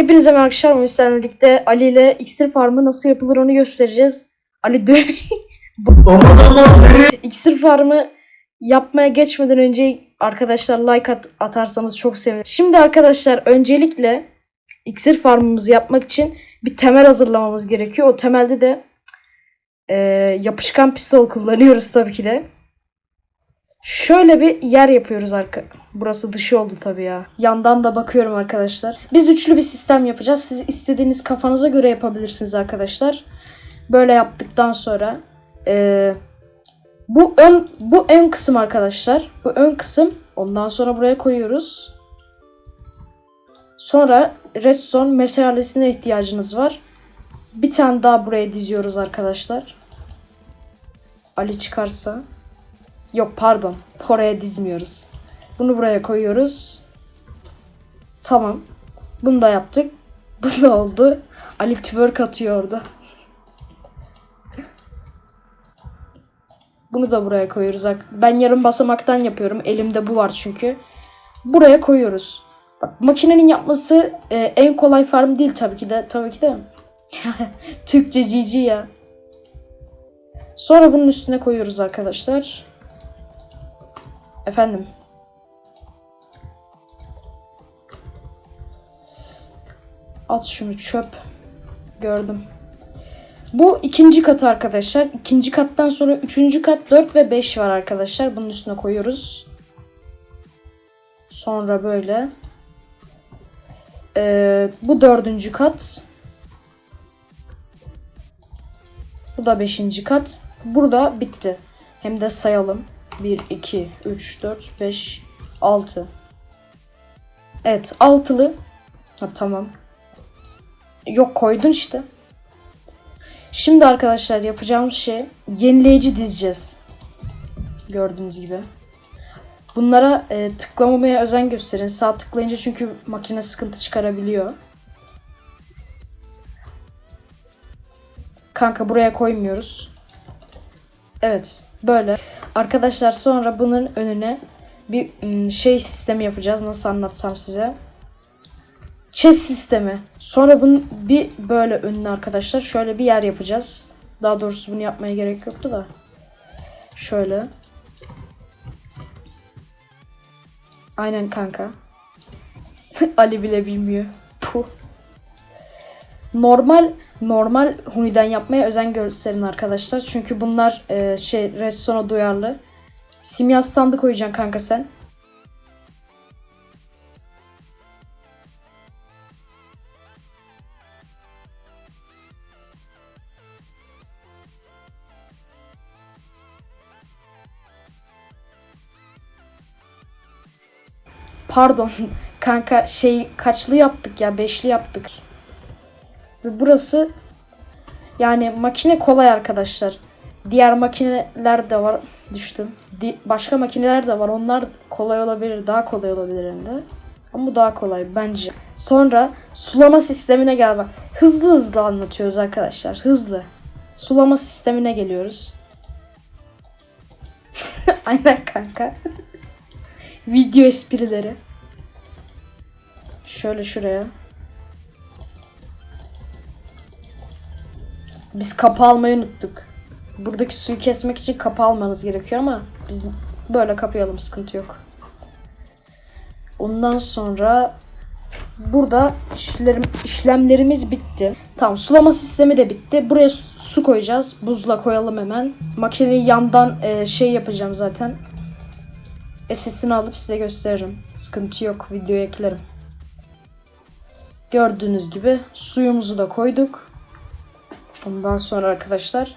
Hepinize merhaba arkadaşlar. Birlikte Ali ile iksir farmı nasıl yapılır onu göstereceğiz. Ali dön. iksir farmı yapmaya geçmeden önce arkadaşlar like at- atarsanız çok sevinirim. Şimdi arkadaşlar öncelikle iksir farmımızı yapmak için bir temel hazırlamamız gerekiyor. O temelde de e, yapışkan pistol kullanıyoruz tabii ki de. Şöyle bir yer yapıyoruz arka. Burası dışı oldu tabii ya. Yandan da bakıyorum arkadaşlar. Biz üçlü bir sistem yapacağız. Siz istediğiniz kafanıza göre yapabilirsiniz arkadaşlar. Böyle yaptıktan sonra eee, bu ön bu ön kısım arkadaşlar. Bu ön kısım. Ondan sonra buraya koyuyoruz. Sonra redstone meşalesine ihtiyacınız var. Bir tane daha buraya diziyoruz arkadaşlar. Ali çıkarsa. Yok pardon. Oraya dizmiyoruz. Bunu buraya koyuyoruz. Tamam. Bunu da yaptık. Bu da oldu. Ali twerk atıyor orada. Bunu da buraya koyuyoruz. Ben yarım basamaktan yapıyorum. Elimde bu var çünkü. Buraya koyuyoruz. Bak makinenin yapması e, en kolay farm değil tabii ki de. Tabii ki de. Türkçe cici ya. Sonra bunun üstüne koyuyoruz arkadaşlar. Efendim. At şunu çöp. Gördüm. Bu ikinci kat arkadaşlar. İkinci kattan sonra üçüncü kat 4 ve 5 var arkadaşlar. Bunun üstüne koyuyoruz. Sonra böyle. Ee, bu dördüncü kat. Bu da beşinci kat. Burada bitti. Hem de sayalım. 1, 2, 3, 4, 5, 6. Evet altılı. Ha, tamam. Yok koydun işte. Şimdi arkadaşlar yapacağımız şey yenileyici dizeceğiz. Gördüğünüz gibi. Bunlara e, tıklamamaya özen gösterin. Sağ tıklayınca çünkü makine sıkıntı çıkarabiliyor. Kanka buraya koymuyoruz. Evet böyle. Arkadaşlar sonra bunun önüne bir ım, şey sistemi yapacağız. Nasıl anlatsam size. Chess sistemi. Sonra bunun bir böyle önüne arkadaşlar şöyle bir yer yapacağız. Daha doğrusu bunu yapmaya gerek yoktu da. Şöyle. Aynen kanka. Ali bile bilmiyor. Puh. Normal normal huniden yapmaya özen gösterin arkadaşlar. Çünkü bunlar e, şey redstone'a duyarlı. Simya standı koyacaksın kanka sen. Pardon kanka şey kaçlı yaptık ya beşli yaptık. Ve burası yani makine kolay arkadaşlar. Diğer makineler de var. Düştüm. Di- başka makineler de var. Onlar kolay olabilir. Daha kolay olabilir hem de. Ama bu daha kolay bence. Sonra sulama sistemine gel bak. Hızlı hızlı anlatıyoruz arkadaşlar. Hızlı. Sulama sistemine geliyoruz. Aynen kanka. Video esprileri. Şöyle şuraya. Biz kapı almayı unuttuk. Buradaki suyu kesmek için kapı almanız gerekiyor ama biz böyle kapayalım sıkıntı yok. Ondan sonra burada işlerim, işlemlerimiz bitti. Tamam sulama sistemi de bitti. Buraya su- koyacağız. Buzla koyalım hemen. Makineyi yandan e, şey yapacağım zaten. SS'ini alıp size gösteririm. Sıkıntı yok. Videoya eklerim. Gördüğünüz gibi suyumuzu da koyduk. Ondan sonra arkadaşlar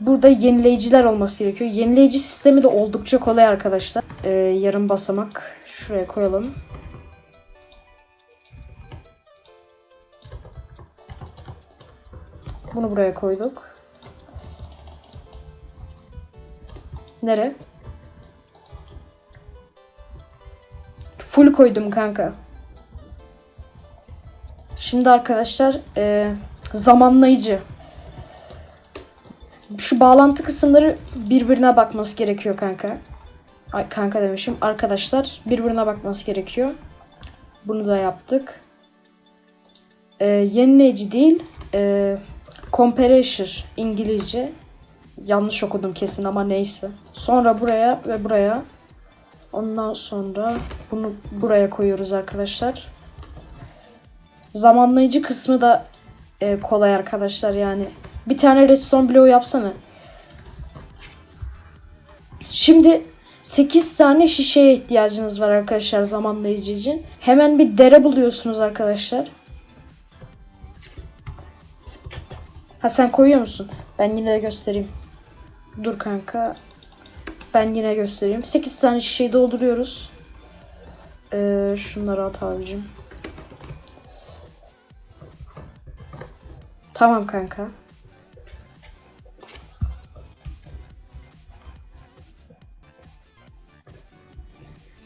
burada yenileyiciler olması gerekiyor. Yenileyici sistemi de oldukça kolay arkadaşlar. Ee, yarım basamak şuraya koyalım. Bunu buraya koyduk. Nere? Full koydum kanka. Şimdi arkadaşlar e, zamanlayıcı. Şu bağlantı kısımları birbirine bakması gerekiyor kanka. Ay kanka demişim. Arkadaşlar birbirine bakması gerekiyor. Bunu da yaptık. e, yenileyici değil. E, compressor İngilizce. Yanlış okudum kesin ama neyse. Sonra buraya ve buraya. Ondan sonra bunu buraya koyuyoruz arkadaşlar. Zamanlayıcı kısmı da e, kolay arkadaşlar yani. Bir tane redstone bloğu yapsana. Şimdi 8 tane şişeye ihtiyacınız var arkadaşlar zamanlayıcı için. Hemen bir dere buluyorsunuz arkadaşlar. Ha sen koyuyor musun? Ben yine de göstereyim. Dur kanka. Ben yine göstereyim. 8 tane şişeyi dolduruyoruz. Ee, şunları at abicim. Tamam kanka.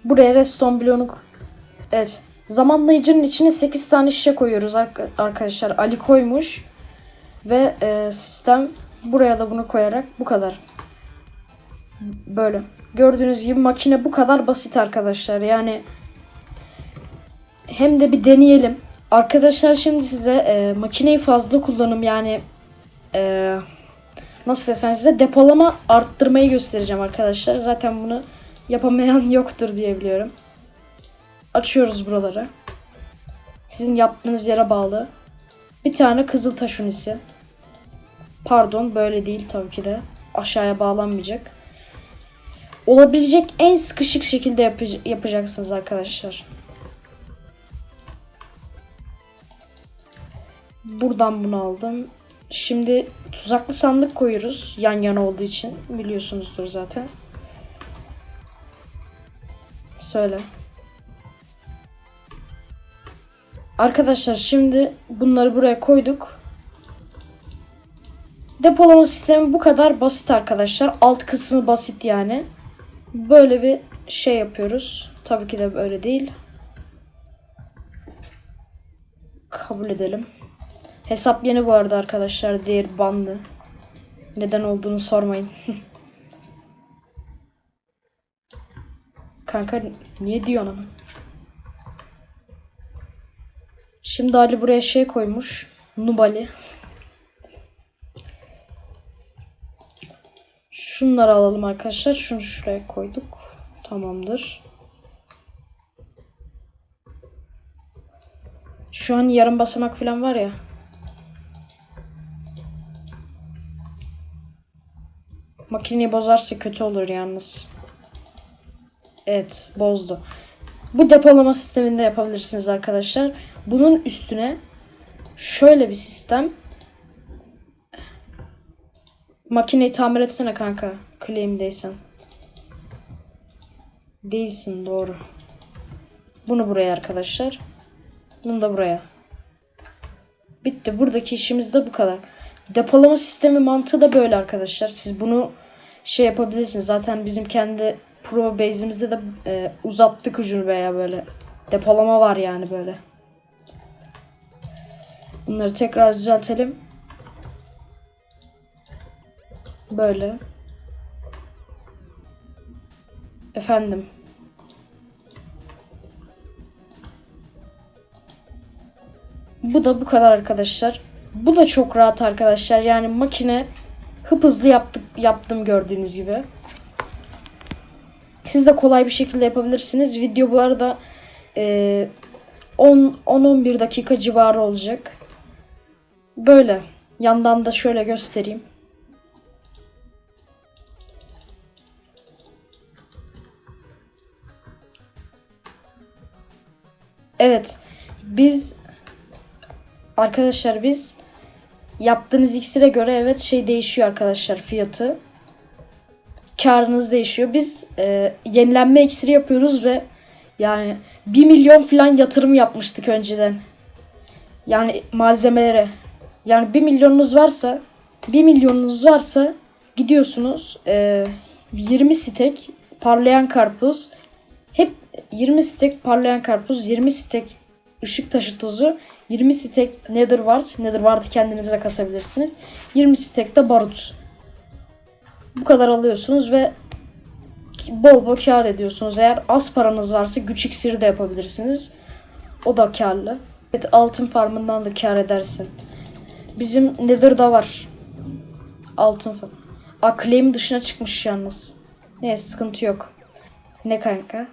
Buraya redstone bloğunu Evet. Zamanlayıcının içine 8 tane şişe koyuyoruz arka- arkadaşlar. Ali koymuş. Ve e, sistem buraya da bunu koyarak bu kadar. Böyle. Gördüğünüz gibi makine bu kadar basit arkadaşlar. Yani hem de bir deneyelim. Arkadaşlar şimdi size e, makineyi fazla kullanım yani e, nasıl desem size depolama arttırmayı göstereceğim arkadaşlar. Zaten bunu yapamayan yoktur diye biliyorum. Açıyoruz buraları. Sizin yaptığınız yere bağlı. Bir tane kızıl taş unisi. Pardon böyle değil tabii ki de. Aşağıya bağlanmayacak. Olabilecek en sıkışık şekilde yapacaksınız arkadaşlar. Buradan bunu aldım. Şimdi tuzaklı sandık koyuyoruz. Yan yana olduğu için. Biliyorsunuzdur zaten. Söyle. Arkadaşlar şimdi bunları buraya koyduk. Depolama sistemi bu kadar basit arkadaşlar. Alt kısmı basit yani. Böyle bir şey yapıyoruz. Tabii ki de böyle değil. Kabul edelim. Hesap yeni bu arada arkadaşlar. Diğer bandı. Neden olduğunu sormayın. Kanka niye diyorsun ama? Şimdi Ali buraya şey koymuş. Nubali. Şunları alalım arkadaşlar. Şunu şuraya koyduk. Tamamdır. Şu an yarım basamak falan var ya. Makineyi bozarsa kötü olur yalnız. Evet bozdu. Bu depolama sisteminde yapabilirsiniz arkadaşlar. Bunun üstüne şöyle bir sistem. Makineyi tamir etsene kanka. Claim'deysen. Değilsin doğru. Bunu buraya arkadaşlar. Bunu da buraya. Bitti. Buradaki işimiz de bu kadar. Depolama sistemi mantığı da böyle arkadaşlar. Siz bunu şey yapabilirsiniz. Zaten bizim kendi Pro base'imizde de e, uzattık ucunu veya böyle. Depolama var yani böyle. Bunları tekrar düzeltelim. Böyle. Efendim. Bu da bu kadar arkadaşlar. Bu da çok rahat arkadaşlar. Yani makine hıp hızlı yaptık, yaptım gördüğünüz gibi. Siz de kolay bir şekilde yapabilirsiniz. Video bu arada e, 10-11 dakika civarı olacak. Böyle. Yandan da şöyle göstereyim. Evet. Biz arkadaşlar biz yaptığınız iksire göre evet şey değişiyor arkadaşlar fiyatı. Karınız değişiyor. Biz e, yenilenme iksiri yapıyoruz ve yani 1 milyon falan yatırım yapmıştık önceden. Yani malzemelere. Yani 1 milyonunuz varsa 1 milyonunuz varsa gidiyorsunuz e, 20 stek parlayan karpuz hep 20 stek parlayan karpuz 20 stek ışık taşı tozu 20 stek nether wart nether wart'ı kendinize de kasabilirsiniz 20 stek de barut bu kadar alıyorsunuz ve bol bol kar ediyorsunuz. Eğer az paranız varsa güç iksiri de yapabilirsiniz. O da karlı. Evet altın farmından da kar edersin. Bizim Nether'da var. Altın farm. Aa dışına çıkmış yalnız. Neyse sıkıntı yok. Ne kanka?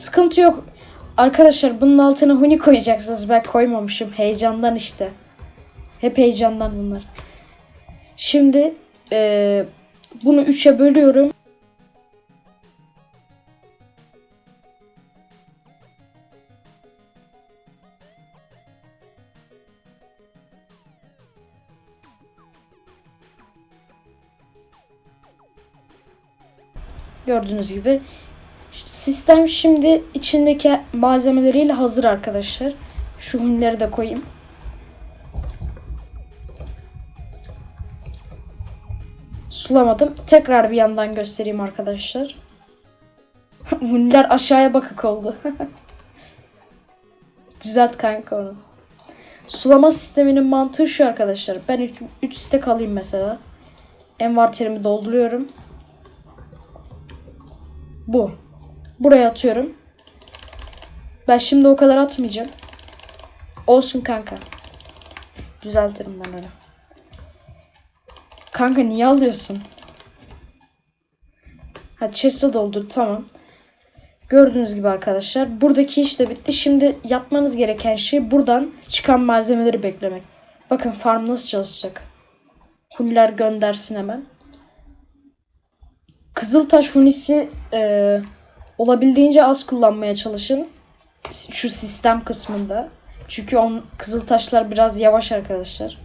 Sıkıntı yok. Arkadaşlar bunun altına huni koyacaksınız. Ben koymamışım. Heyecandan işte. Hep heyecandan bunlar. Şimdi eee, bunu 3'e bölüyorum. Gördüğünüz gibi sistem şimdi içindeki malzemeleriyle hazır arkadaşlar. Şu hunileri de koyayım. Sulamadım. Tekrar bir yandan göstereyim arkadaşlar. Huniler aşağıya bakık oldu. Düzelt kanka onu. Sulama sisteminin mantığı şu arkadaşlar. Ben 3 stek alayım mesela. Envanterimi dolduruyorum. Bu. Buraya atıyorum. Ben şimdi o kadar atmayacağım. Olsun kanka. Düzeltirim ben onu. Kanka niye alıyorsun? Ha chest'e doldur tamam. Gördüğünüz gibi arkadaşlar buradaki iş de bitti. Şimdi yapmanız gereken şey buradan çıkan malzemeleri beklemek. Bakın farm nasıl çalışacak. Huller göndersin hemen. Kızıltaş hunisi e, olabildiğince az kullanmaya çalışın. Şu sistem kısmında. Çünkü on, kızıltaşlar biraz yavaş arkadaşlar.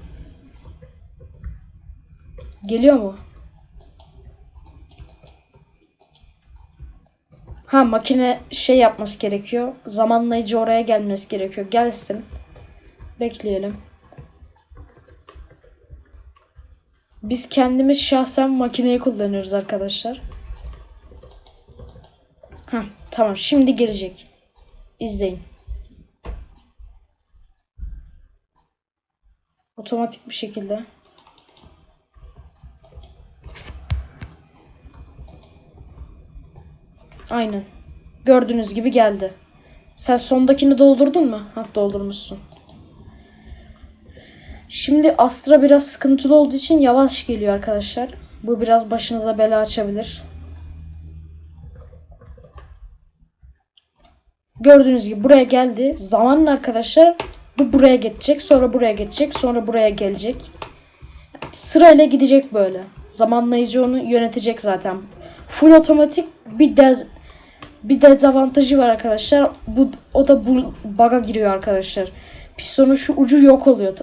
Geliyor mu? Ha makine şey yapması gerekiyor. Zamanlayıcı oraya gelmesi gerekiyor. Gelsin. Bekleyelim. Biz kendimiz şahsen makineyi kullanıyoruz arkadaşlar. Ha tamam şimdi gelecek. İzleyin. Otomatik bir şekilde. Aynen. Gördüğünüz gibi geldi. Sen sondakini doldurdun mu? Ha doldurmuşsun. Şimdi Astra biraz sıkıntılı olduğu için yavaş geliyor arkadaşlar. Bu biraz başınıza bela açabilir. Gördüğünüz gibi buraya geldi. Zamanla arkadaşlar bu buraya geçecek. Sonra buraya geçecek. Sonra buraya gelecek. Sırayla gidecek böyle. Zamanlayıcı onu yönetecek zaten. Full otomatik bir dez bir dezavantajı var arkadaşlar. Bu o da bu bug'a giriyor arkadaşlar. Pistonun şu ucu yok oluyor.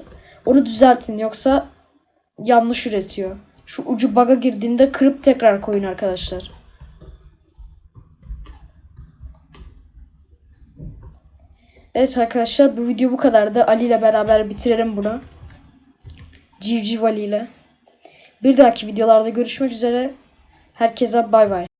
Onu düzeltin yoksa yanlış üretiyor. Şu ucu bug'a girdiğinde kırıp tekrar koyun arkadaşlar. Evet arkadaşlar bu video bu kadardı. Ali ile beraber bitirelim bunu. Civciv Ali ile. Bir dahaki videolarda görüşmek üzere. Herkese bay bay.